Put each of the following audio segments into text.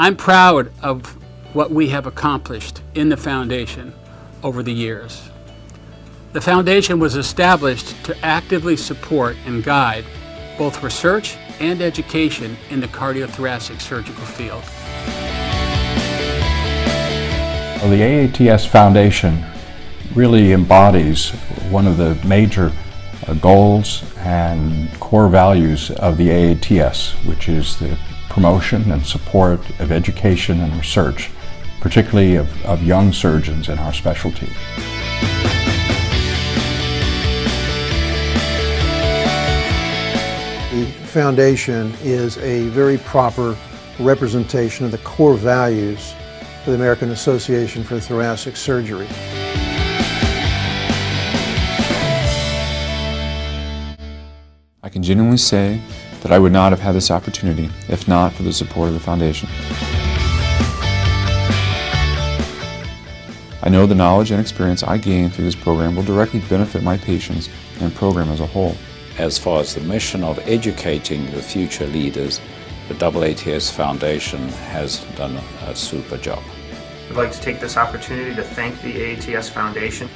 I'm proud of what we have accomplished in the Foundation over the years. The Foundation was established to actively support and guide both research and education in the cardiothoracic surgical field. Well, the AATS Foundation really embodies one of the major uh, goals and core values of the AATS, which is the promotion and support of education and research, particularly of, of young surgeons in our specialty. The foundation is a very proper representation of the core values of the American Association for Thoracic Surgery. I can genuinely say that I would not have had this opportunity if not for the support of the Foundation. I know the knowledge and experience I gain through this program will directly benefit my patients and program as a whole. As far as the mission of educating the future leaders, the AATS Foundation has done a super job. I'd like to take this opportunity to thank the AATS Foundation.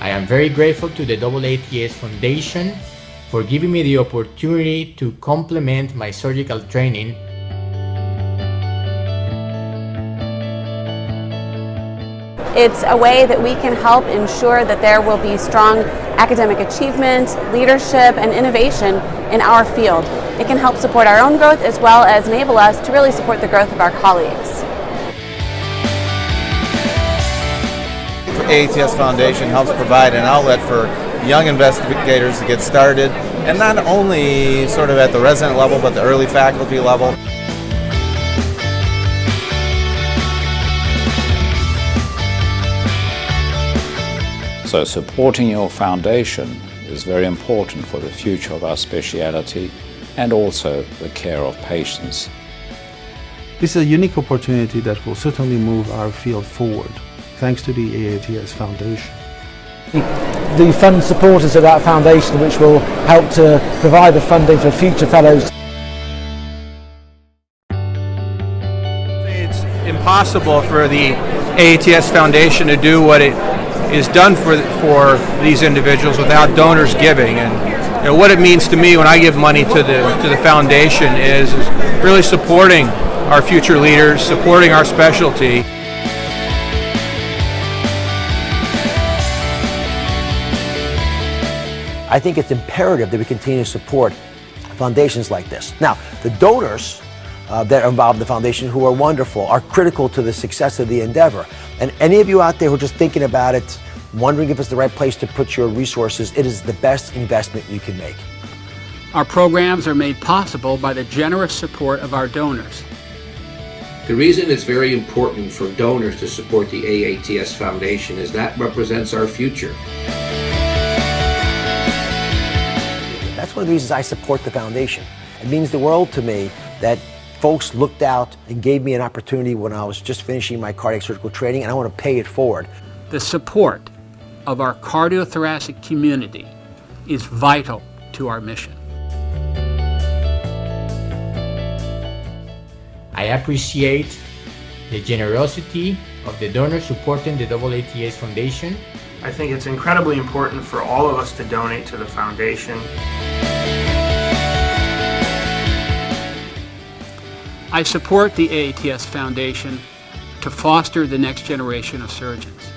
I am very grateful to the AATS Foundation for giving me the opportunity to complement my surgical training It's a way that we can help ensure that there will be strong academic achievement, leadership, and innovation in our field. It can help support our own growth as well as enable us to really support the growth of our colleagues. AATS Foundation helps provide an outlet for young investigators to get started, and not only sort of at the resident level, but the early faculty level. So supporting your foundation is very important for the future of our speciality and also the care of patients. This is a unique opportunity that will certainly move our field forward, thanks to the AATS Foundation. The fund supporters of that foundation which will help to provide the funding for future fellows. It's impossible for the AATS Foundation to do what it is done for for these individuals without donors giving and you know, what it means to me when I give money to the to the foundation is, is really supporting our future leaders, supporting our specialty. I think it's imperative that we continue to support foundations like this. Now, the donors uh, that are involved in the foundation who are wonderful are critical to the success of the endeavor. And any of you out there who are just thinking about it, wondering if it's the right place to put your resources, it is the best investment you can make. Our programs are made possible by the generous support of our donors. The reason it's very important for donors to support the AATS Foundation is that represents our future. That's one of the reasons I support the foundation. It means the world to me that folks looked out and gave me an opportunity when I was just finishing my cardiac surgical training and I want to pay it forward. The support of our cardiothoracic community is vital to our mission. I appreciate the generosity of the donors supporting the AATS Foundation. I think it's incredibly important for all of us to donate to the foundation. I support the AATS Foundation to foster the next generation of surgeons.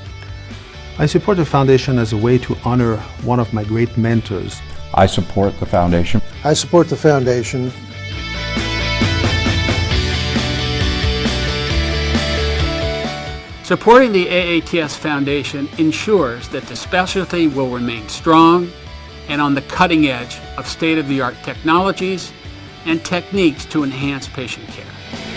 I support the foundation as a way to honor one of my great mentors. I support the foundation. I support the foundation Supporting the AATS Foundation ensures that the specialty will remain strong and on the cutting edge of state-of-the-art technologies and techniques to enhance patient care.